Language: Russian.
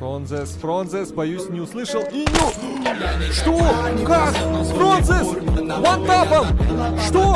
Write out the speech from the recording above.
Фронзес, Фронзес, боюсь, не услышал и не... Что? Как? Фронзес! Вантапом! Что?